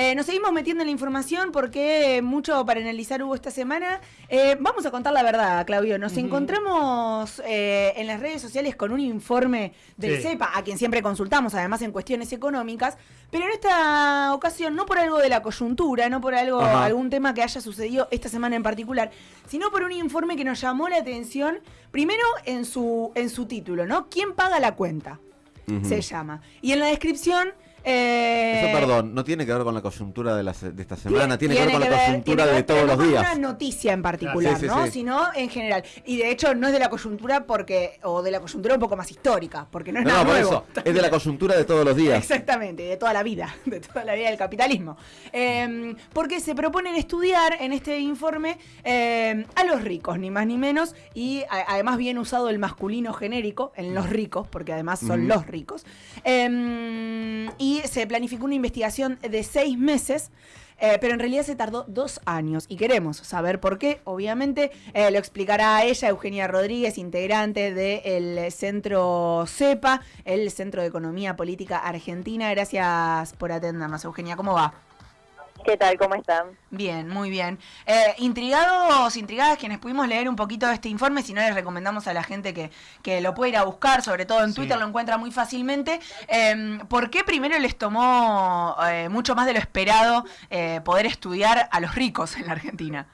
Eh, nos seguimos metiendo en la información porque mucho para analizar hubo esta semana. Eh, vamos a contar la verdad, Claudio. Nos encontramos eh, en las redes sociales con un informe del CEPA, a quien siempre consultamos, además en cuestiones económicas, pero en esta ocasión no por algo de la coyuntura, no por algo algún tema que haya sucedido esta semana en particular, sino por un informe que nos llamó la atención, primero en su, en su título, ¿no? ¿Quién paga la cuenta? Se llama. Y en la descripción eh, Eso, perdón, no tiene que ver con la coyuntura de, de esta semana, tiene, que ver con la coyuntura de todos los días. No una noticia en particular, ¿no? Sino en general. Y de hecho no es de la coyuntura porque, o de la coyuntura un poco más histórica, porque no es nada nuevo. es de la coyuntura de todos los días. Exactamente, de toda la vida, de toda la vida del capitalismo. Em, porque se proponen estudiar en este informe em, a los ricos, ni más ni menos, y además bien usado el masculino genérico en los ricos, porque además son los ricos. Em, y se planificó una investigación de seis meses. Eh, pero en realidad se tardó dos años y queremos saber por qué. Obviamente eh, lo explicará ella, Eugenia Rodríguez, integrante del centro CEPA, el Centro de Economía Política Argentina. Gracias por atendernos, Eugenia. ¿Cómo va? ¿Qué tal? ¿Cómo están? Bien, muy bien. Eh, intrigados, intrigadas quienes pudimos leer un poquito de este informe, si no les recomendamos a la gente que, que lo pueda ir a buscar, sobre todo en Twitter lo encuentra muy fácilmente. Eh, ¿Por qué primero les tomó eh, mucho más de lo esperado eh, poder estudiar a los ricos en la Argentina?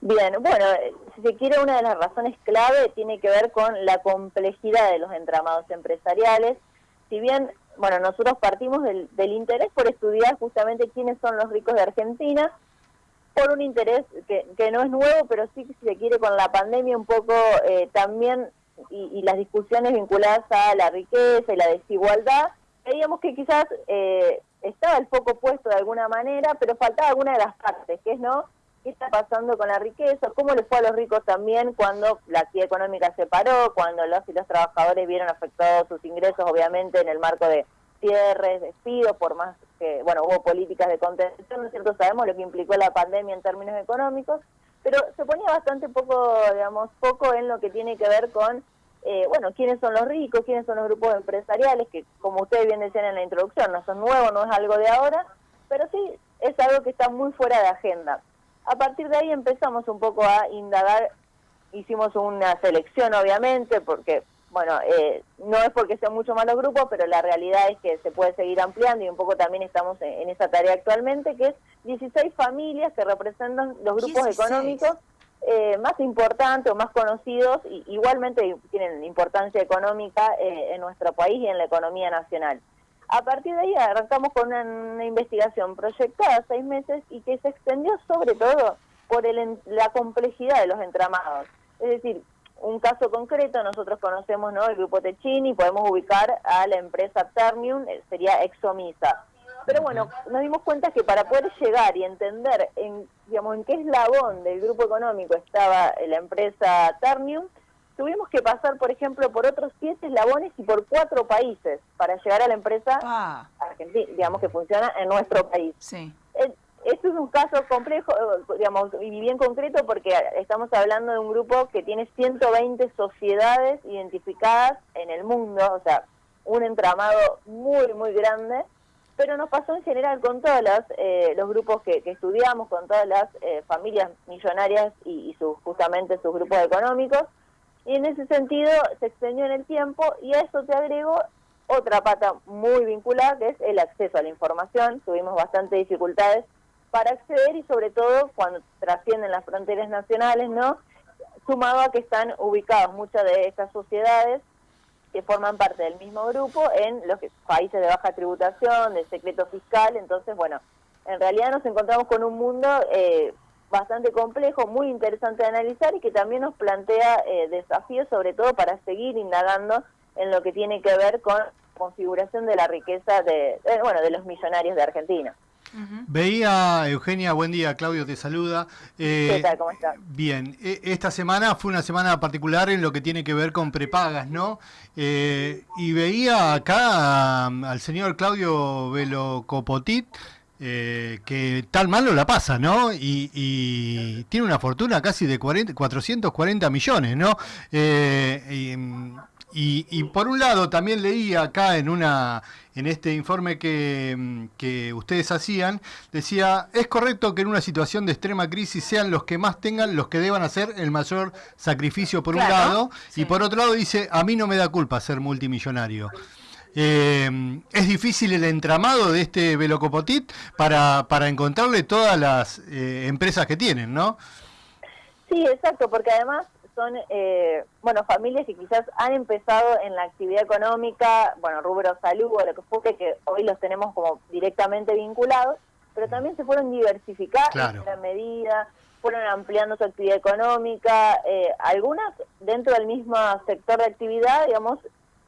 Bien, bueno, si se quiere, una de las razones clave tiene que ver con la complejidad de los entramados empresariales. Si bien bueno, nosotros partimos del, interés por estudiar justamente quiénes son los ricos de Argentina, por un interés que, no es nuevo, pero sí que se quiere con la pandemia un poco eh, también y, las discusiones vinculadas a la riqueza y la desigualdad, veíamos que quizás eh, estaba el foco puesto de alguna manera, pero faltaba alguna de las partes, que es no qué está pasando con la riqueza, cómo le fue a los ricos también cuando la actividad económica se paró, cuando los y los trabajadores vieron afectados sus ingresos, obviamente en el marco de cierres, despidos, por más que, bueno, hubo políticas de contención, ¿no es cierto? Sabemos lo que implicó la pandemia en términos económicos, pero se ponía bastante poco, digamos, poco en lo que tiene que ver con, eh, bueno, quiénes son los ricos, quiénes son los grupos empresariales, que como ustedes bien decían en la introducción, no son nuevos, no es algo de ahora, pero sí es algo que está muy fuera de agenda. A partir de ahí empezamos un poco a indagar, hicimos una selección obviamente, porque, bueno, eh, no es porque sean mucho más los grupos, pero la realidad es que se puede seguir ampliando y un poco también estamos en, esa tarea actualmente, que es 16 familias que representan los grupos económicos eh, más importantes o más conocidos, y igualmente tienen importancia económica eh, en nuestro país y en la economía nacional. A partir de ahí arrancamos con una, investigación proyectada seis meses y que se extendió sobre todo por el, la complejidad de los entramados. Es decir, un caso concreto, nosotros conocemos ¿no? el grupo Techini, podemos ubicar a la empresa Ternium, eh, sería Exomisa. Pero bueno, nos dimos cuenta que para poder llegar y entender en, digamos, en qué eslabón del grupo económico estaba la empresa Ternium, tuvimos que pasar, por ejemplo, por otros siete eslabones y por cuatro países para llegar a la empresa ah. argentina, digamos, que funciona en nuestro país. Sí. Esto es un caso complejo, eh, digamos, y bien concreto porque estamos hablando de un grupo que tiene 120 sociedades identificadas en el mundo, o sea, un entramado muy, muy grande, pero nos pasó en general con todos eh, los grupos que, estudiamos, con todas las eh, familias millonarias y, y sus, justamente sus grupos económicos, y en ese sentido se extendió en el tiempo y a eso te agrego otra pata muy vinculada que es el acceso a la información. Tuvimos bastantes dificultades para acceder y sobre todo cuando trascienden las fronteras nacionales, ¿no? Sumado a que están ubicadas muchas de estas sociedades que forman parte del mismo grupo en los países de baja tributación, de secreto fiscal, entonces, bueno, en realidad nos encontramos con un mundo eh, bastante complejo, muy interesante de analizar y que también nos plantea eh, desafíos, sobre todo para seguir indagando en lo que tiene que ver con configuración de la riqueza de, bueno, de los millonarios de Argentina. Veía, Eugenia, buen día, Claudio te saluda. Eh, ¿Qué tal? ¿Cómo estás? Bien, e, esta semana fue una semana particular en lo que tiene que ver con prepagas, ¿no? Eh, y veía acá al señor Claudio Velo Copotit, eh, que tal malo la pasa, ¿no? Y, tiene una fortuna casi de 440 millones, ¿no? Eh, y, por un lado también leí acá en una en este informe que, que, ustedes hacían, decía, es correcto que en una situación de extrema crisis sean los que más tengan los que deban hacer el mayor sacrificio por un lado, y por otro lado dice, a mí no me da culpa ser multimillonario. Eh, es difícil el entramado de este Velocopotit para, para encontrarle todas las eh, empresas que tienen, ¿no? Sí, exacto, porque además son, eh, bueno, familias que quizás han empezado en la actividad económica, bueno, rubro salud o lo que fuese, que hoy los tenemos como directamente vinculados, pero también se fueron diversificando en gran medida, fueron ampliando su actividad económica, eh, algunas dentro del mismo sector de actividad, digamos,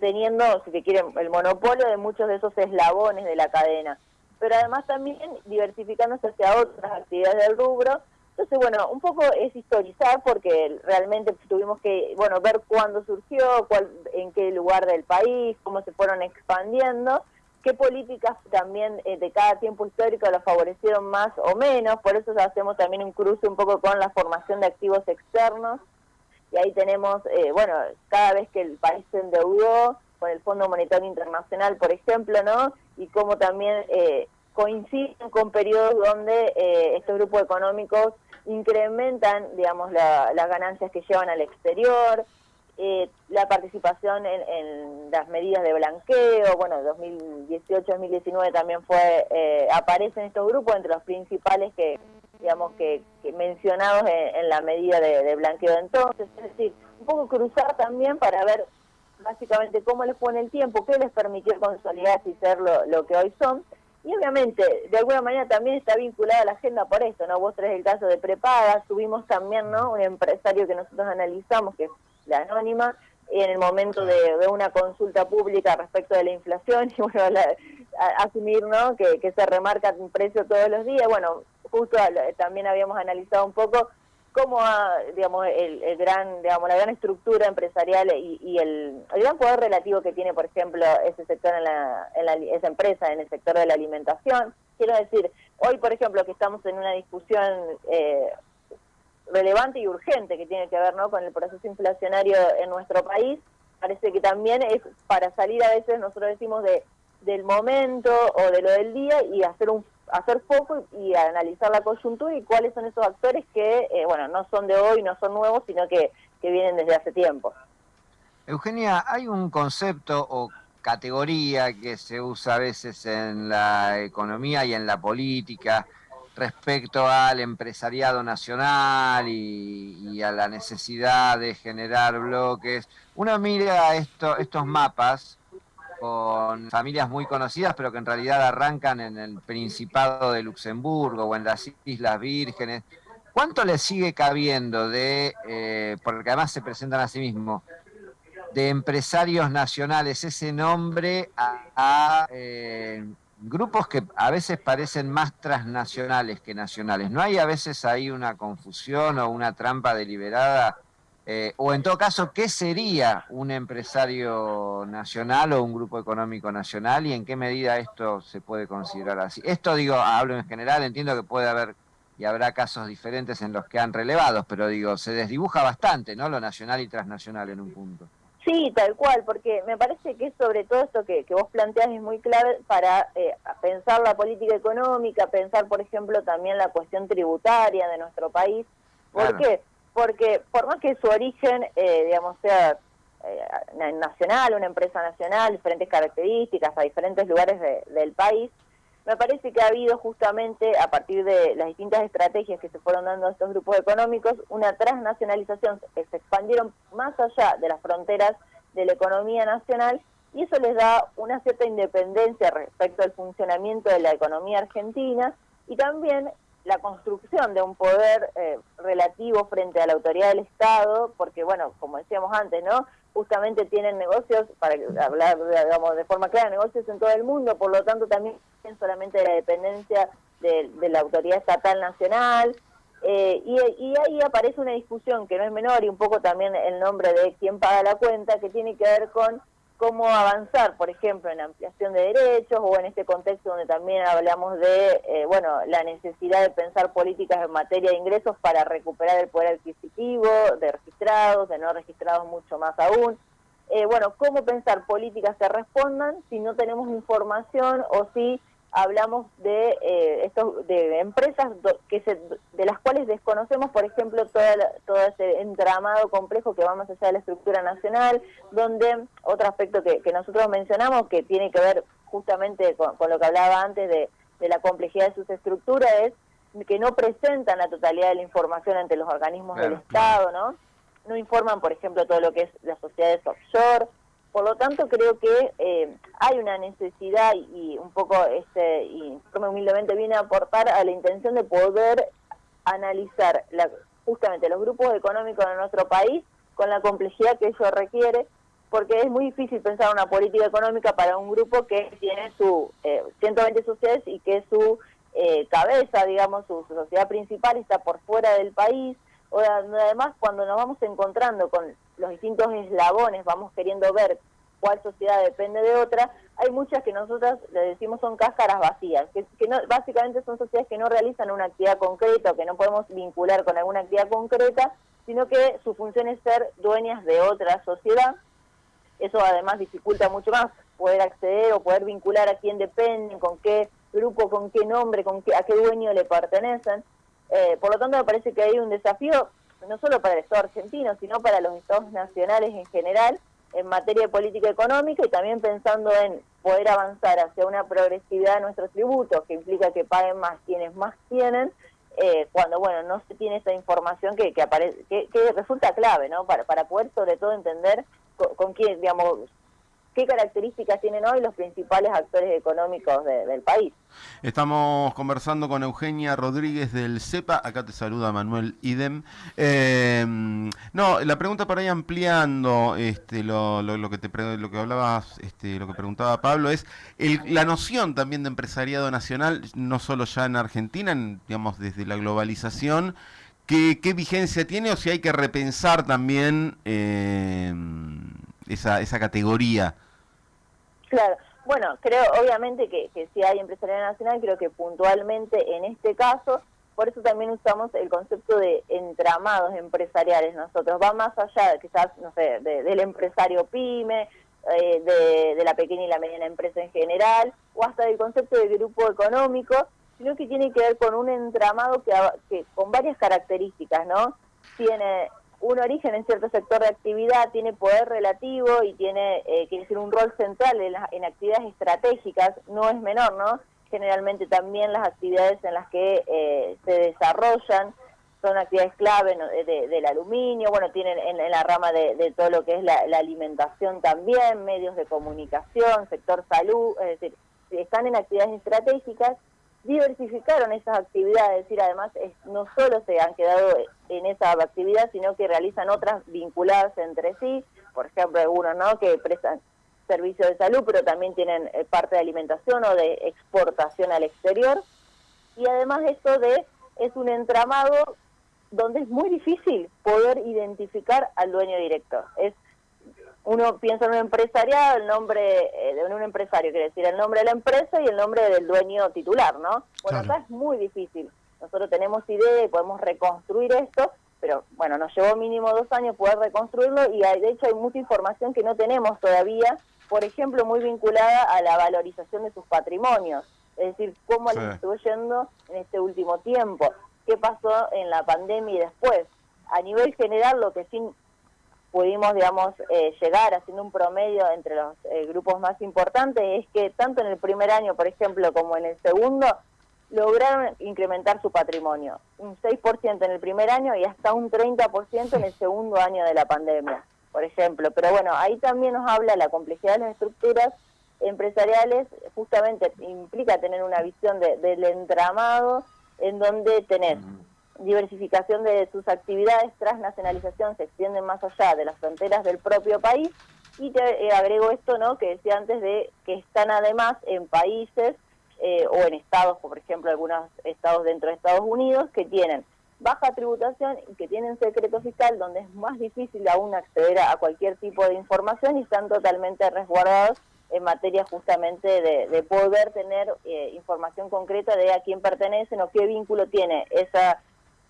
teniendo, si se quiere, el monopolio de muchos de esos eslabones de la cadena, pero además también diversificándose hacia otras actividades del rubro, entonces, bueno, un poco es historizar porque realmente tuvimos que, bueno, ver cuándo surgió, cuál, en qué lugar del país, cómo se fueron expandiendo, qué políticas también eh, de cada tiempo histórico lo favorecieron más o menos, por eso hacemos también un cruce un poco con la formación de activos externos, y ahí tenemos, eh, bueno, cada vez que el país se endeudó, con el Fondo Monetario Internacional, por ejemplo, ¿no? Y cómo también eh, coinciden con periodos donde estos grupos económicos incrementan, digamos, las ganancias que llevan al exterior, eh, la participación en, las medidas de blanqueo, bueno, 2018-2019 también fue, eh, aparecen estos grupos entre los principales que, digamos, que, mencionados en, la medida de, blanqueo de entonces, es decir, un poco cruzar también para ver básicamente cómo les pone el tiempo, qué les permitió consolidarse y ser lo, lo que hoy son, y obviamente, de alguna manera también está vinculada a la agenda por esto, ¿no? Vos traes el caso de prepaga, tuvimos también, ¿no? Un empresario que nosotros analizamos, que es la anónima, en el momento de, una consulta pública respecto de la inflación y bueno, asumir, ¿no? Que, que se remarca un precio todos los días. Bueno, justo también habíamos analizado un poco cómo digamos el, gran digamos la gran estructura empresarial y, el, gran poder relativo que tiene por ejemplo ese sector en la, esa empresa en el sector de la alimentación quiero decir hoy por ejemplo que estamos en una discusión eh, relevante y urgente que tiene que ver ¿no? con el proceso inflacionario en nuestro país parece que también es para salir a veces nosotros decimos de del momento o de lo del día y hacer un hacer foco y, analizar la coyuntura y cuáles son esos actores que, eh, bueno, no son de hoy, no son nuevos, sino que, que vienen desde hace tiempo. Eugenia, hay un concepto o categoría que se usa a veces en la economía y en la política respecto al empresariado nacional y, a la necesidad de generar bloques. Uno mira esto, estos mapas con familias muy conocidas, pero que en realidad arrancan en el Principado de Luxemburgo o en las Islas Vírgenes. ¿Cuánto le sigue cabiendo de, eh, porque además se presentan a sí mismos, de empresarios nacionales ese nombre a, eh, grupos que a veces parecen más transnacionales que nacionales? ¿No hay a veces ahí una confusión o una trampa deliberada eh, o en todo caso, ¿qué sería un empresario nacional o un grupo económico nacional y en qué medida esto se puede considerar así? Esto digo, hablo en general, entiendo que puede haber y habrá casos diferentes en los que han relevado, pero digo, se desdibuja bastante, ¿no? Lo nacional y transnacional en un punto. Sí, tal cual, porque me parece que sobre todo esto que, vos planteas es muy clave para eh, pensar la política económica, pensar, por ejemplo, también la cuestión tributaria de nuestro país. ¿Por qué? Porque por más que su origen, eh, digamos, sea eh, nacional, una empresa nacional, diferentes características a diferentes lugares del país, me parece que ha habido justamente, a partir de las distintas estrategias que se fueron dando a estos grupos económicos, una transnacionalización que se expandieron más allá de las fronteras de la economía nacional y eso les da una cierta independencia respecto al funcionamiento de la economía argentina y también la construcción de un poder eh, relativo frente a la autoridad del Estado, porque, bueno, como decíamos antes, ¿no? Justamente tienen negocios, para hablar, digamos, de forma clara, negocios en todo el mundo, por lo tanto también solamente de la dependencia de, la autoridad estatal nacional, eh, y, y, ahí aparece una discusión que no es menor y un poco también el nombre de quién paga la cuenta, que tiene que ver con cómo avanzar, por ejemplo, en ampliación de derechos o en este contexto donde también hablamos de, eh, bueno, la necesidad de pensar políticas en materia de ingresos para recuperar el poder adquisitivo de registrados, de no registrados mucho más aún. eh, bueno, cómo pensar políticas que respondan si no tenemos información o si hablamos de eh, estos de empresas que se, de las cuales desconocemos, por ejemplo, toda todo ese entramado complejo que va más allá de la estructura nacional, donde otro aspecto que, nosotros mencionamos que tiene que ver justamente con, lo que hablaba antes de, la complejidad de sus estructuras es que no presentan la totalidad de la información ante los organismos del Estado, ¿no? No informan, por ejemplo, todo lo que es las sociedades offshore, por lo tanto, creo que eh, hay una necesidad y, un poco, este, como humildemente viene a aportar a la intención de poder analizar la, justamente los grupos económicos de nuestro país con la complejidad que ello requiere, porque es muy difícil pensar una política económica para un grupo que tiene su eh, 120 sociedades y que su eh, cabeza, digamos, su, sociedad principal está por fuera del país, o además cuando nos vamos encontrando con los distintos eslabones, vamos queriendo ver cuál sociedad depende de otra, hay muchas que nosotras le decimos son cáscaras vacías, que, no, básicamente son sociedades que no realizan una actividad concreta que no podemos vincular con alguna actividad concreta, sino que su función es ser dueñas de otra sociedad. Eso además dificulta mucho más poder acceder o poder vincular a quién dependen, con qué grupo, con qué nombre, con qué, a qué dueño le pertenecen. Eh, por lo tanto, me parece que hay un desafío no solo para el Estado argentino, sino para los Estados nacionales en general, en materia de política económica y también pensando en poder avanzar hacia una progresividad de nuestros tributos, que implica que paguen más quienes más tienen, eh, cuando bueno no se tiene esa información que que, aparece, que, resulta clave no para, para poder sobre todo entender con, con quién digamos qué características tienen hoy los principales actores económicos del país. Estamos conversando con Eugenia Rodríguez del CEPA, acá te saluda Manuel Idem. Em, no, la pregunta para ir ampliando este, lo, que te lo que hablabas, este, lo que preguntaba Pablo, es la noción también de empresariado nacional, no solo ya en Argentina, digamos desde la globalización, ¿qué, vigencia tiene o si hay que repensar también em, esa, esa categoría? Claro, bueno, creo obviamente que, que si hay empresarial nacional, creo que puntualmente en este caso, por eso también usamos el concepto de entramados empresariales nosotros, va más allá de quizás, no sé, del empresario pyme, eh, de, la pequeña y la mediana empresa en general, o hasta del concepto de grupo económico, sino que tiene que ver con un entramado que con varias características, ¿no? Tiene un origen en cierto sector de actividad, tiene poder relativo y tiene, eh, quiere decir, un rol central en, en, actividades estratégicas, no es menor, ¿no? Generalmente también las actividades en las que eh, se desarrollan son actividades clave del aluminio, bueno, tienen en, la rama de, todo lo que es la, alimentación también, medios de comunicación, sector salud, es decir, están en actividades estratégicas diversificaron esas actividades, es decir, además no solo se han quedado en esa actividad, sino que realizan otras vinculadas entre sí, por ejemplo, algunos ¿no? que prestan servicios de salud, pero también tienen eh, parte de alimentación o de exportación al exterior. Y además esto de es un entramado donde es muy difícil poder identificar al dueño directo. Es uno piensa en un empresariado, el nombre eh, de un empresario quiere decir el nombre de la empresa y el nombre del dueño titular, ¿no? Bueno, acá es muy difícil. Nosotros tenemos idea y podemos reconstruir esto, pero bueno, nos llevó mínimo dos años poder reconstruirlo y hay, de hecho hay mucha información que no tenemos todavía, por ejemplo, muy vinculada a la valorización de sus patrimonios, es decir, cómo les estuvo yendo en este último tiempo, qué pasó en la pandemia y después. A nivel general, lo que sí pudimos, digamos, eh, llegar haciendo un promedio entre los eh, grupos más importantes es que tanto en el primer año, por ejemplo, como en el segundo, lograron incrementar su patrimonio. Un 6% en el primer año y hasta un 30% en el segundo año de la pandemia, por ejemplo. Pero bueno, ahí también nos habla la complejidad de las estructuras empresariales, justamente implica tener una visión del entramado en donde tenés diversificación de sus actividades, transnacionalización, se extienden más allá de las fronteras del propio país. Y te eh, agrego esto, ¿no? Que decía antes de que están además en países eh, o en estados, por ejemplo, algunos estados dentro de Estados Unidos, que tienen baja tributación y que tienen secreto fiscal, donde es más difícil aún acceder a, cualquier tipo de información y están totalmente resguardados en materia justamente de, poder tener eh, información concreta de a quién pertenecen o qué vínculo tiene esa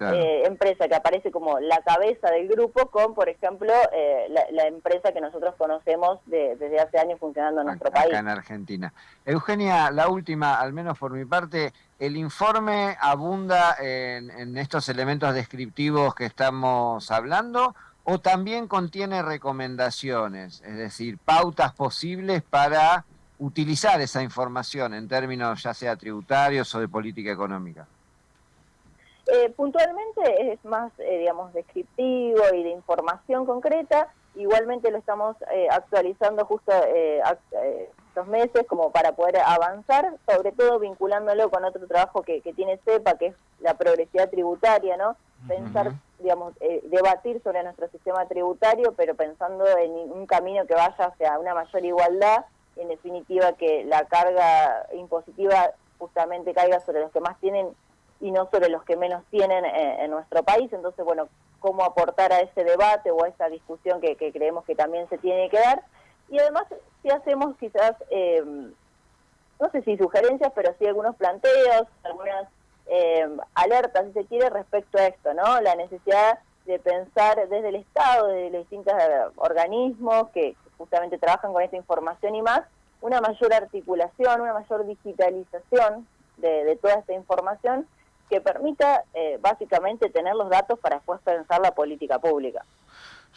eh, empresa que aparece como la cabeza del grupo con, por ejemplo, eh, la, empresa que nosotros conocemos desde hace años funcionando en nuestro país. Acá en Argentina. Eugenia, la última, al menos por mi parte, el informe abunda en, en estos elementos descriptivos que estamos hablando o también contiene recomendaciones, es decir, pautas posibles para utilizar esa información en términos ya sea tributarios o de política económica. Eh, puntualmente es más, eh, digamos, descriptivo y de información concreta. Igualmente lo estamos eh, actualizando justo estos meses como para poder avanzar, sobre todo vinculándolo con otro trabajo que, tiene CEPA, que es la progresividad tributaria, ¿no? Pensar, digamos, debatir sobre nuestro sistema tributario, pero pensando en un camino que vaya hacia una mayor igualdad, en definitiva que la carga impositiva justamente caiga sobre los que más tienen y no sobre los que menos tienen eh, en, nuestro país. Entonces, bueno, cómo aportar a ese debate o a esa discusión que, creemos que también se tiene que dar. Y además, si hacemos quizás, em, no sé si sugerencias, pero sí algunos planteos, algunas em, alertas, si se quiere, respecto a esto, ¿no? La necesidad de pensar desde el Estado, desde los distintos organismos que justamente trabajan con esta información y más, una mayor articulación, una mayor digitalización de, de toda esta información que permita eh, básicamente tener los datos para después pensar la política pública.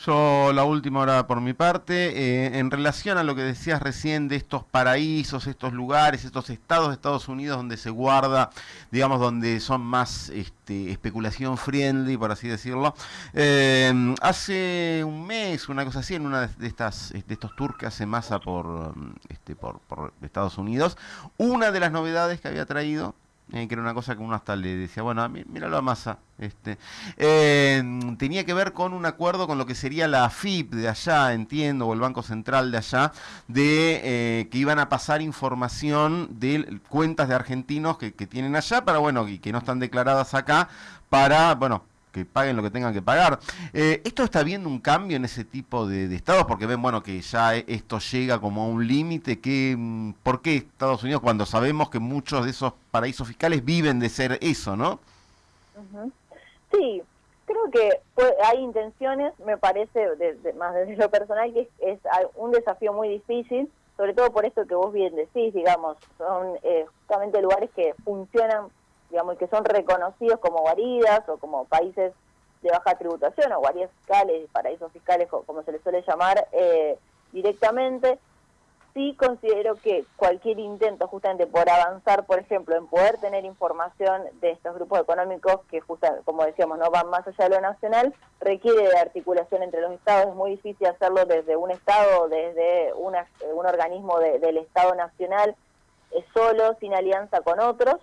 Yo la última hora por mi parte, eh, en relación a lo que decías recién de estos paraísos, estos lugares, estos estados de Estados Unidos donde se guarda, digamos, donde son más este, especulación friendly, por así decirlo. Eh, hace un mes, una cosa así, en una de estas de estos tours que hace masa por, este, por, por Estados Unidos, una de las novedades que había traído eh, que era una cosa que uno hasta le decía, bueno, míralo a masa. Este, eh, tenía que ver con un acuerdo con lo que sería la FIP de allá, entiendo, o el Banco Central de allá, de eh, que iban a pasar información de cuentas de argentinos que, que tienen allá, para, bueno, y que no están declaradas acá, para, bueno, que paguen lo que tengan que pagar. Eh, ¿Esto está viendo un cambio en ese tipo de, estados? Porque ven, bueno, que ya esto llega como a un límite. mm, ¿Por qué Estados Unidos cuando sabemos que muchos de esos paraísos fiscales viven de ser eso, no? Sí, creo que hay intenciones, me parece, más desde lo personal, que es, un desafío muy difícil, sobre todo por esto que vos bien decís, digamos, son eh, justamente lugares que funcionan digamos, que son reconocidos como guaridas o como países de baja tributación o guaridas fiscales, paraísos fiscales, como se les suele llamar eh, directamente, sí considero que cualquier intento justamente por avanzar, por ejemplo, en poder tener información de estos grupos económicos que, justamente, como decíamos, no van más allá de lo nacional, requiere de articulación entre los estados. Es muy difícil hacerlo desde un estado desde una, un organismo del Estado nacional eh, solo, sin alianza con otros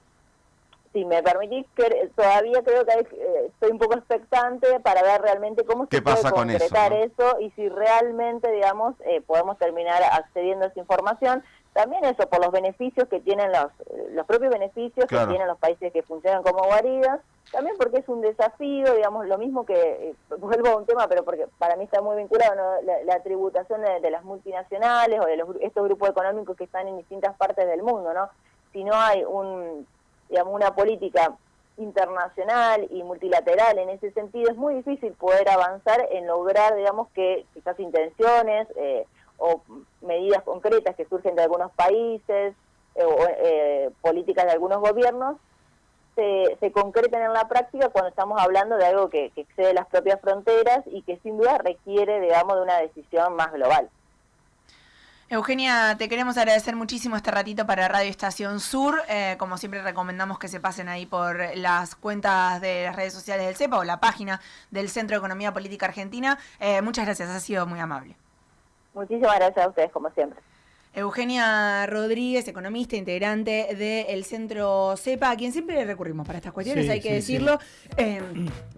si me permitís, que todavía creo que eh, estoy un poco expectante para ver realmente cómo se puede concretar eso, y si realmente, digamos, eh, podemos terminar accediendo a esa información. También eso, por los beneficios que tienen los, los propios beneficios que tienen los países que funcionan como guaridas, también porque es un desafío, digamos, lo mismo que, eh, vuelvo a un tema, pero porque para mí está muy vinculado, la, tributación de, las multinacionales o de los, estos grupos económicos que están en distintas partes del mundo, ¿no? Si no hay un digamos, una política internacional y multilateral en ese sentido, es muy difícil poder avanzar en lograr, digamos, que quizás intenciones eh, o medidas concretas que surgen de algunos países eh, o eh, políticas de algunos gobiernos se, se, concreten en la práctica cuando estamos hablando de algo que, que excede las propias fronteras y que sin duda requiere, digamos, de una decisión más global. Eugenia, te queremos agradecer muchísimo este ratito para Radio Estación Sur. Eh, como siempre recomendamos que se pasen ahí por las cuentas de las redes sociales del CEPA o la página del Centro de Economía Política Argentina. Eh, muchas gracias, ha sido muy amable. Muchísimas gracias a ustedes, como siempre. Eugenia Rodríguez, economista, integrante del Centro CEPA, a quien siempre le recurrimos para estas cuestiones, hay que decirlo, eh,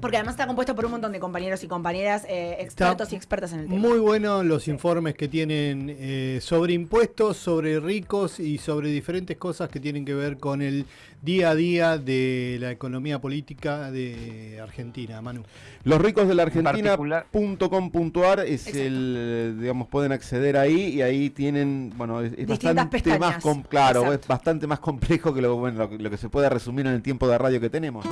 porque además está compuesto por un montón de compañeros y compañeras eh, expertos y expertas en el tema. Muy buenos los informes que tienen eh, sobre impuestos, sobre ricos y sobre diferentes cosas que tienen que ver con el día a día de la economía política de Argentina, Manu. Los ricos de la Argentina.com.ar es el, digamos, pueden acceder ahí y ahí tienen, bueno, es, bastante más, claro, es bastante más complejo que lo, bueno, lo, que se puede resumir en el tiempo de radio que tenemos.